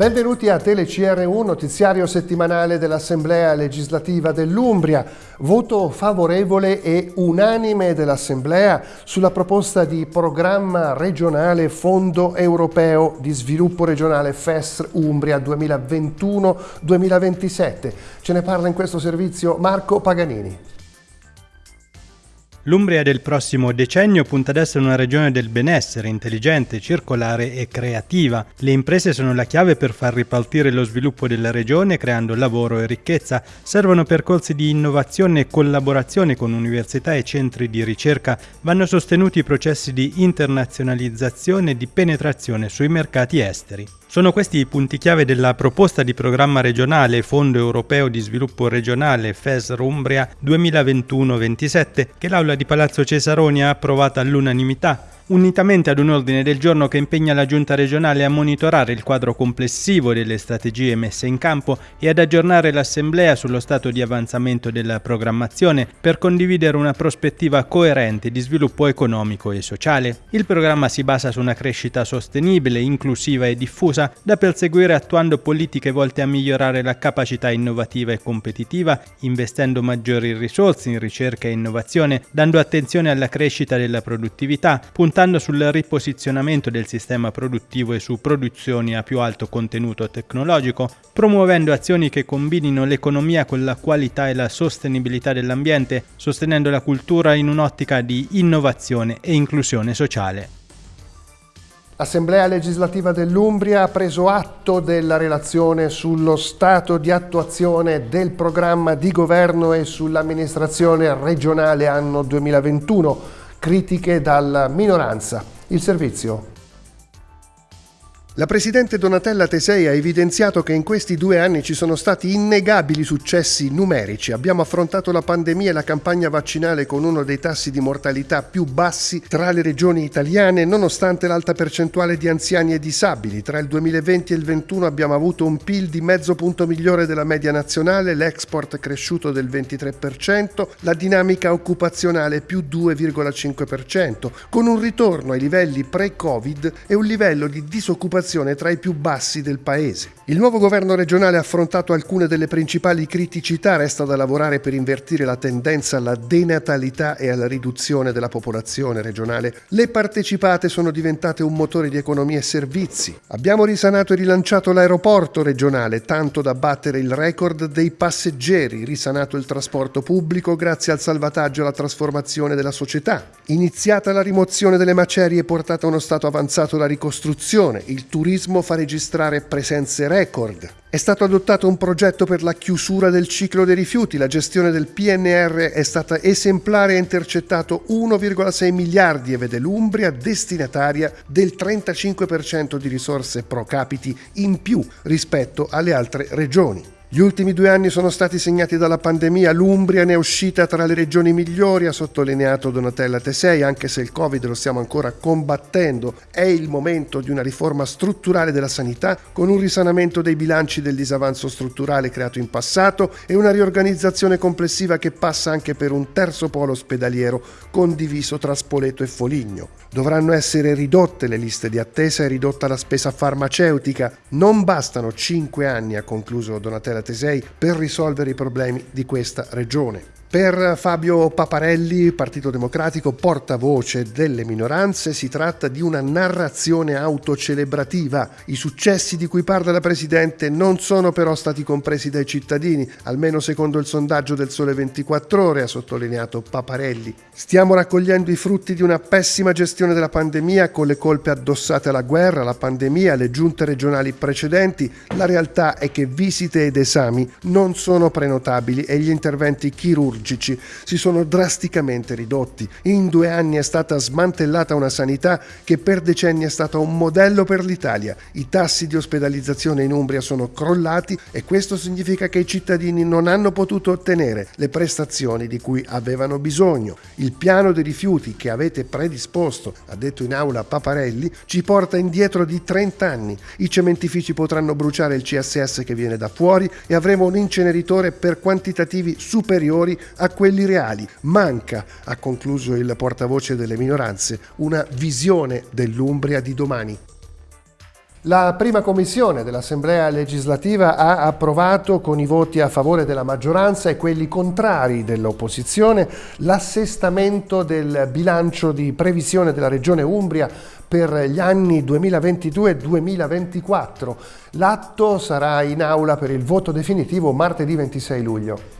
Benvenuti a TeleCR1, notiziario settimanale dell'Assemblea legislativa dell'Umbria. Voto favorevole e unanime dell'Assemblea sulla proposta di programma regionale Fondo Europeo di Sviluppo Regionale FES Umbria 2021-2027. Ce ne parla in questo servizio Marco Paganini. L'Umbria del prossimo decennio punta ad essere una regione del benessere, intelligente, circolare e creativa. Le imprese sono la chiave per far ripartire lo sviluppo della regione creando lavoro e ricchezza. Servono percorsi di innovazione e collaborazione con università e centri di ricerca. Vanno sostenuti i processi di internazionalizzazione e di penetrazione sui mercati esteri. Sono questi i punti chiave della proposta di programma regionale Fondo Europeo di Sviluppo Regionale FESR Umbria 2021-27 che l'Aula di Palazzo Cesaroni ha approvato all'unanimità unitamente ad un ordine del giorno che impegna la Giunta regionale a monitorare il quadro complessivo delle strategie messe in campo e ad aggiornare l'Assemblea sullo stato di avanzamento della programmazione per condividere una prospettiva coerente di sviluppo economico e sociale. Il programma si basa su una crescita sostenibile, inclusiva e diffusa da perseguire attuando politiche volte a migliorare la capacità innovativa e competitiva, investendo maggiori risorse in ricerca e innovazione, dando attenzione alla crescita della produttività, puntando puntando sul riposizionamento del sistema produttivo e su produzioni a più alto contenuto tecnologico, promuovendo azioni che combinino l'economia con la qualità e la sostenibilità dell'ambiente, sostenendo la cultura in un'ottica di innovazione e inclusione sociale. L'Assemblea legislativa dell'Umbria ha preso atto della relazione sullo stato di attuazione del programma di governo e sull'amministrazione regionale anno 2021 critiche dalla minoranza. Il servizio la Presidente Donatella Tesei ha evidenziato che in questi due anni ci sono stati innegabili successi numerici. Abbiamo affrontato la pandemia e la campagna vaccinale con uno dei tassi di mortalità più bassi tra le regioni italiane, nonostante l'alta percentuale di anziani e disabili. Tra il 2020 e il 2021 abbiamo avuto un PIL di mezzo punto migliore della media nazionale, l'export cresciuto del 23%, la dinamica occupazionale più 2,5%, con un ritorno ai livelli pre-Covid e un livello di disoccupazione disoccupazione tra i più bassi del paese. Il nuovo governo regionale ha affrontato alcune delle principali criticità, resta da lavorare per invertire la tendenza alla denatalità e alla riduzione della popolazione regionale. Le partecipate sono diventate un motore di economia e servizi. Abbiamo risanato e rilanciato l'aeroporto regionale, tanto da battere il record dei passeggeri, risanato il trasporto pubblico grazie al salvataggio e alla trasformazione della società. Iniziata la rimozione delle macerie portata a uno stato avanzato la ricostruzione, il turismo fa registrare presenze record. È stato adottato un progetto per la chiusura del ciclo dei rifiuti, la gestione del PNR è stata esemplare e ha intercettato 1,6 miliardi e vede l'Umbria destinataria del 35% di risorse pro capiti in più rispetto alle altre regioni. Gli ultimi due anni sono stati segnati dalla pandemia, l'Umbria ne è uscita tra le regioni migliori, ha sottolineato Donatella Tesei, anche se il Covid lo stiamo ancora combattendo. È il momento di una riforma strutturale della sanità con un risanamento dei bilanci del disavanzo strutturale creato in passato e una riorganizzazione complessiva che passa anche per un terzo polo ospedaliero condiviso tra Spoleto e Foligno. Dovranno essere ridotte le liste di attesa e ridotta la spesa farmaceutica. Non bastano cinque anni, ha concluso Donatella Tesei, per risolvere i problemi di questa regione. Per Fabio Paparelli, Partito Democratico, portavoce delle minoranze, si tratta di una narrazione autocelebrativa. I successi di cui parla la Presidente non sono però stati compresi dai cittadini, almeno secondo il sondaggio del Sole 24 Ore, ha sottolineato Paparelli. Stiamo raccogliendo i frutti di una pessima gestione della pandemia con le colpe addossate alla guerra, alla pandemia, alle giunte regionali precedenti. La realtà è che visite ed esami non sono prenotabili e gli interventi chirurgici chirurgici si sono drasticamente ridotti. In due anni è stata smantellata una sanità che per decenni è stata un modello per l'Italia. I tassi di ospedalizzazione in Umbria sono crollati e questo significa che i cittadini non hanno potuto ottenere le prestazioni di cui avevano bisogno. Il piano dei rifiuti che avete predisposto, ha detto in aula Paparelli, ci porta indietro di 30 anni. I cementifici potranno bruciare il CSS che viene da fuori e avremo un inceneritore per quantitativi superiori a quelli reali. Manca, ha concluso il portavoce delle minoranze, una visione dell'Umbria di domani. La prima commissione dell'Assemblea legislativa ha approvato con i voti a favore della maggioranza e quelli contrari dell'opposizione l'assestamento del bilancio di previsione della Regione Umbria per gli anni 2022-2024. L'atto sarà in aula per il voto definitivo martedì 26 luglio.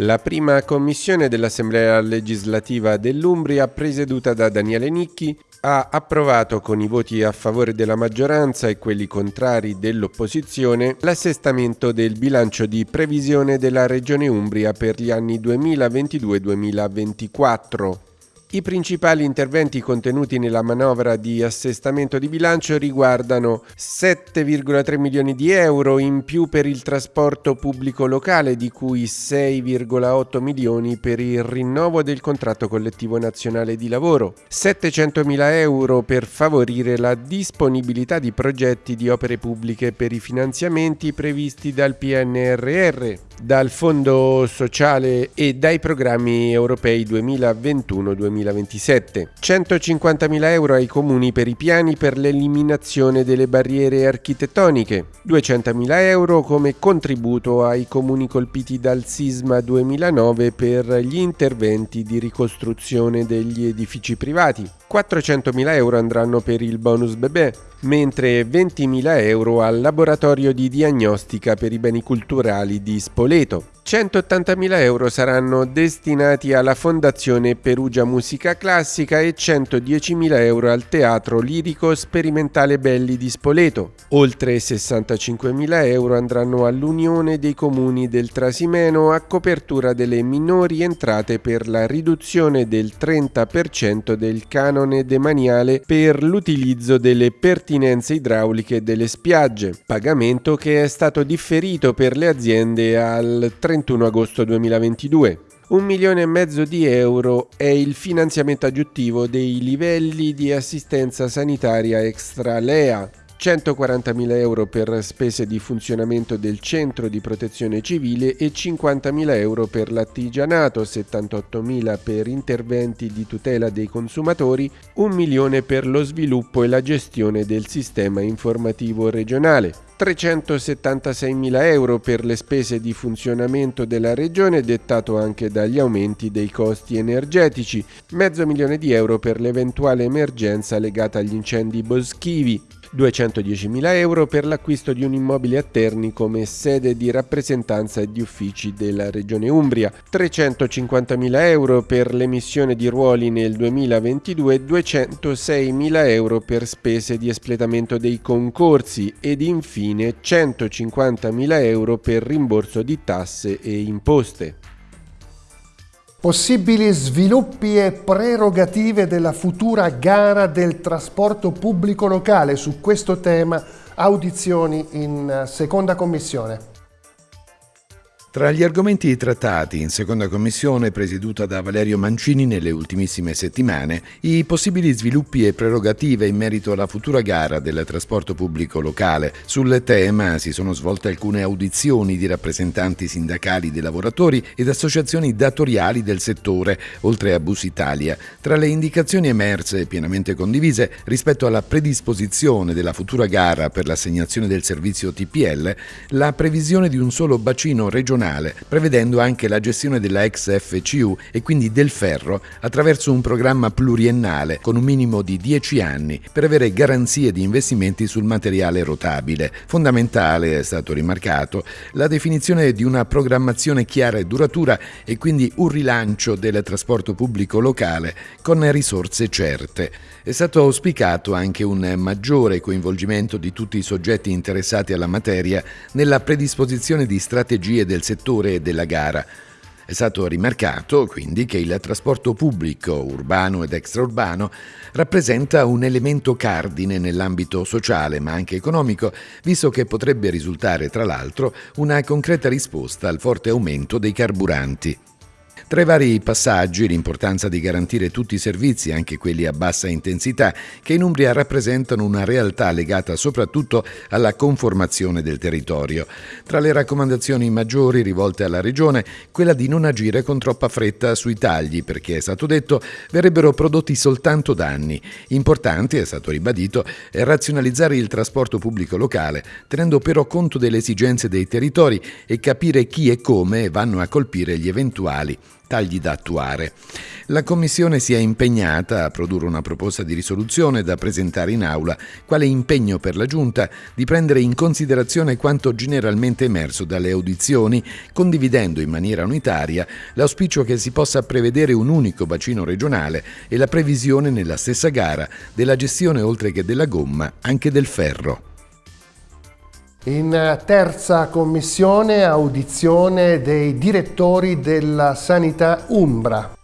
La prima commissione dell'Assemblea legislativa dell'Umbria, presieduta da Daniele Nicchi, ha approvato con i voti a favore della maggioranza e quelli contrari dell'opposizione l'assestamento del bilancio di previsione della Regione Umbria per gli anni 2022-2024. I principali interventi contenuti nella manovra di assestamento di bilancio riguardano 7,3 milioni di euro in più per il trasporto pubblico locale, di cui 6,8 milioni per il rinnovo del contratto collettivo nazionale di lavoro, 700 mila euro per favorire la disponibilità di progetti di opere pubbliche per i finanziamenti previsti dal PNRR, dal Fondo Sociale e dai programmi europei 2021-2027. 150.000 euro ai comuni per i piani per l'eliminazione delle barriere architettoniche. 200.000 euro come contributo ai comuni colpiti dal sisma 2009 per gli interventi di ricostruzione degli edifici privati. 400.000 euro andranno per il bonus bebè, mentre 20.000 euro al laboratorio di diagnostica per i beni culturali di Spoleto. 180.000 euro saranno destinati alla Fondazione Perugia Musica Classica e 110.000 euro al Teatro Lirico Sperimentale Belli di Spoleto. Oltre 65.000 euro andranno all'Unione dei Comuni del Trasimeno a copertura delle minori entrate per la riduzione del 30% del canone demaniale per l'utilizzo delle pertinenze idrauliche delle spiagge, pagamento che è stato differito per le aziende al 30 31 agosto 2022. Un milione e mezzo di euro è il finanziamento aggiuntivo dei livelli di assistenza sanitaria extra LEA 140.000 euro per spese di funzionamento del centro di protezione civile e 50.000 euro per l'artigianato, 78.000 per interventi di tutela dei consumatori, 1 milione per lo sviluppo e la gestione del sistema informativo regionale. 376.000 euro per le spese di funzionamento della regione dettato anche dagli aumenti dei costi energetici, mezzo milione di euro per l'eventuale emergenza legata agli incendi boschivi, 210.000 euro per l'acquisto di un immobile a Terni come sede di rappresentanza e di uffici della Regione Umbria, 350.000 euro per l'emissione di ruoli nel 2022, 206.000 euro per spese di espletamento dei concorsi ed infine 150.000 euro per rimborso di tasse e imposte. Possibili sviluppi e prerogative della futura gara del trasporto pubblico locale. Su questo tema audizioni in seconda commissione. Tra gli argomenti trattati in seconda commissione presieduta da Valerio Mancini nelle ultimissime settimane, i possibili sviluppi e prerogative in merito alla futura gara del trasporto pubblico locale. Sul tema si sono svolte alcune audizioni di rappresentanti sindacali dei lavoratori ed associazioni datoriali del settore, oltre a Bus Italia. Tra le indicazioni emerse e pienamente condivise rispetto alla predisposizione della futura gara per l'assegnazione del servizio TPL, la previsione di un solo bacino regionale nazionale, prevedendo anche la gestione della ex FCU e quindi del ferro attraverso un programma pluriennale con un minimo di 10 anni per avere garanzie di investimenti sul materiale rotabile. Fondamentale, è stato rimarcato, la definizione di una programmazione chiara e duratura e quindi un rilancio del trasporto pubblico locale con risorse certe. È stato auspicato anche un maggiore coinvolgimento di tutti i soggetti interessati alla materia nella predisposizione di strategie del settore della gara. È stato rimarcato quindi che il trasporto pubblico, urbano ed extraurbano, rappresenta un elemento cardine nell'ambito sociale ma anche economico, visto che potrebbe risultare tra l'altro una concreta risposta al forte aumento dei carburanti. Tra i vari passaggi l'importanza di garantire tutti i servizi, anche quelli a bassa intensità, che in Umbria rappresentano una realtà legata soprattutto alla conformazione del territorio. Tra le raccomandazioni maggiori rivolte alla Regione, quella di non agire con troppa fretta sui tagli, perché è stato detto verrebbero prodotti soltanto danni. Importante, è stato ribadito, è razionalizzare il trasporto pubblico locale, tenendo però conto delle esigenze dei territori e capire chi e come vanno a colpire gli eventuali tagli da attuare. La Commissione si è impegnata a produrre una proposta di risoluzione da presentare in aula, quale impegno per la Giunta di prendere in considerazione quanto generalmente emerso dalle audizioni, condividendo in maniera unitaria l'auspicio che si possa prevedere un unico bacino regionale e la previsione nella stessa gara della gestione oltre che della gomma anche del ferro. In terza commissione audizione dei direttori della sanità Umbra.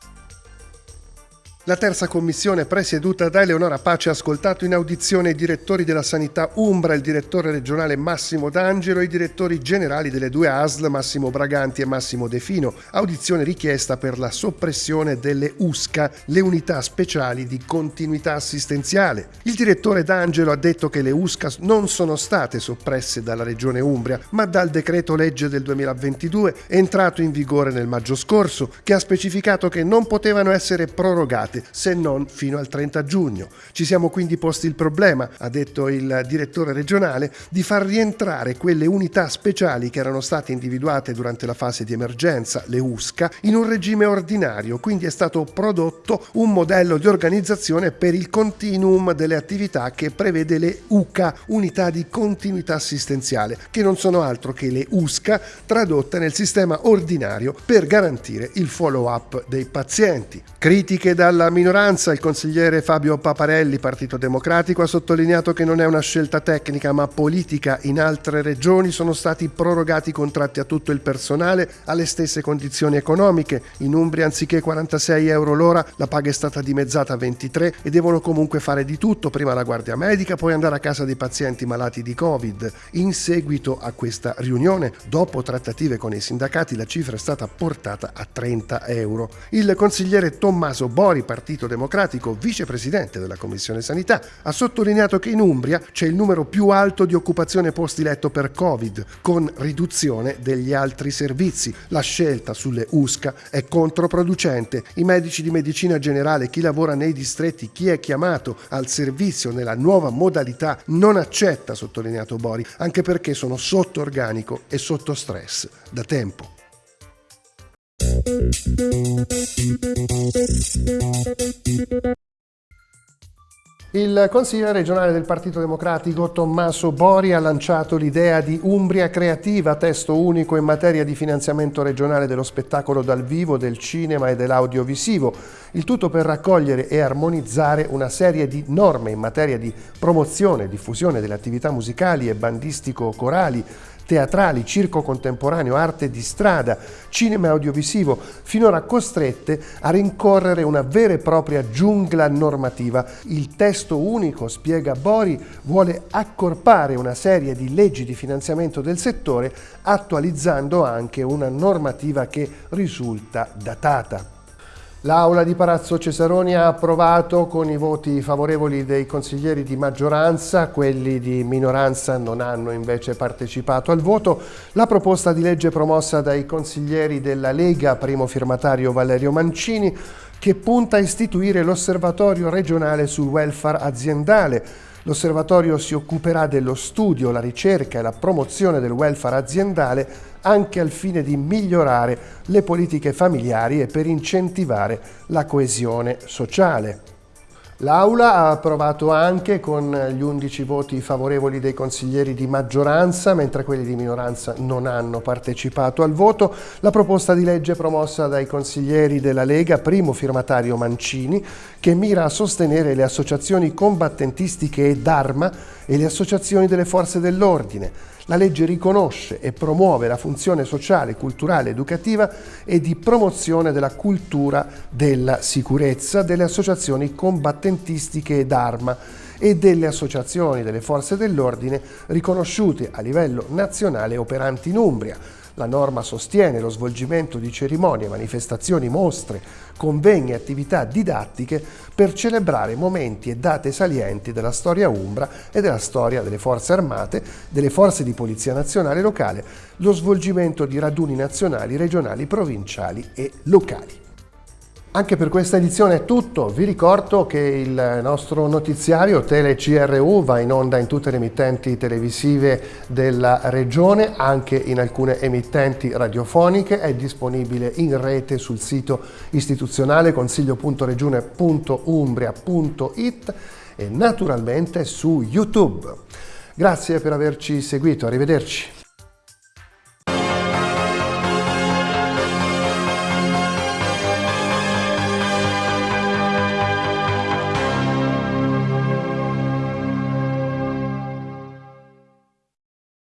La terza commissione presieduta da Eleonora Pace ha ascoltato in audizione i direttori della sanità Umbra, il direttore regionale Massimo D'Angelo e i direttori generali delle due ASL Massimo Braganti e Massimo Defino. Audizione richiesta per la soppressione delle USCA, le unità speciali di continuità assistenziale. Il direttore D'Angelo ha detto che le USCA non sono state soppresse dalla regione Umbria, ma dal decreto legge del 2022 entrato in vigore nel maggio scorso, che ha specificato che non potevano essere prorogate approvate se non fino al 30 giugno. Ci siamo quindi posti il problema, ha detto il direttore regionale, di far rientrare quelle unità speciali che erano state individuate durante la fase di emergenza, le USCA, in un regime ordinario, quindi è stato prodotto un modello di organizzazione per il continuum delle attività che prevede le UCA, unità di continuità assistenziale, che non sono altro che le USCA tradotte nel sistema ordinario per garantire il follow-up dei pazienti. Critiche dalla dalla minoranza, il consigliere Fabio Paparelli, Partito Democratico, ha sottolineato che non è una scelta tecnica ma politica. In altre regioni sono stati prorogati i contratti a tutto il personale alle stesse condizioni economiche. In Umbria anziché 46 euro l'ora la paga è stata dimezzata a 23 e devono comunque fare di tutto, prima la guardia medica, poi andare a casa dei pazienti malati di Covid. In seguito a questa riunione, dopo trattative con i sindacati, la cifra è stata portata a 30 euro. Il consigliere Tommaso Bori, Partito Democratico, vicepresidente della Commissione Sanità, ha sottolineato che in Umbria c'è il numero più alto di occupazione posti letto per Covid, con riduzione degli altri servizi. La scelta sulle USCA è controproducente. I medici di medicina generale, chi lavora nei distretti, chi è chiamato al servizio nella nuova modalità non accetta, sottolineato Bori, anche perché sono sotto organico e sotto stress da tempo. Il consigliere regionale del Partito Democratico Tommaso Bori ha lanciato l'idea di Umbria Creativa, testo unico in materia di finanziamento regionale dello spettacolo dal vivo, del cinema e dell'audiovisivo. Il tutto per raccogliere e armonizzare una serie di norme in materia di promozione e diffusione delle attività musicali e bandistico-corali teatrali, circo contemporaneo, arte di strada, cinema audiovisivo, finora costrette a rincorrere una vera e propria giungla normativa. Il testo unico, spiega Bori, vuole accorpare una serie di leggi di finanziamento del settore, attualizzando anche una normativa che risulta datata. L'Aula di Palazzo Cesaroni ha approvato con i voti favorevoli dei consiglieri di maggioranza, quelli di minoranza non hanno invece partecipato al voto, la proposta di legge promossa dai consiglieri della Lega, primo firmatario Valerio Mancini, che punta a istituire l'osservatorio regionale sul welfare aziendale, L'osservatorio si occuperà dello studio, la ricerca e la promozione del welfare aziendale anche al fine di migliorare le politiche familiari e per incentivare la coesione sociale. L'Aula ha approvato anche con gli 11 voti favorevoli dei consiglieri di maggioranza, mentre quelli di minoranza non hanno partecipato al voto, la proposta di legge promossa dai consiglieri della Lega, primo firmatario Mancini, che mira a sostenere le associazioni combattentistiche e d'arma e le associazioni delle forze dell'ordine, la legge riconosce e promuove la funzione sociale, culturale, educativa e di promozione della cultura della sicurezza delle associazioni combattentistiche ed arma e delle associazioni delle forze dell'ordine riconosciute a livello nazionale operanti in Umbria. La norma sostiene lo svolgimento di cerimonie, manifestazioni, mostre, convegni e attività didattiche per celebrare momenti e date salienti della storia umbra e della storia delle forze armate, delle forze di polizia nazionale e locale, lo svolgimento di raduni nazionali, regionali, provinciali e locali. Anche per questa edizione è tutto, vi ricordo che il nostro notiziario Tele CRU va in onda in tutte le emittenti televisive della regione, anche in alcune emittenti radiofoniche, è disponibile in rete sul sito istituzionale consiglio.regione.umbria.it e naturalmente su YouTube. Grazie per averci seguito, arrivederci.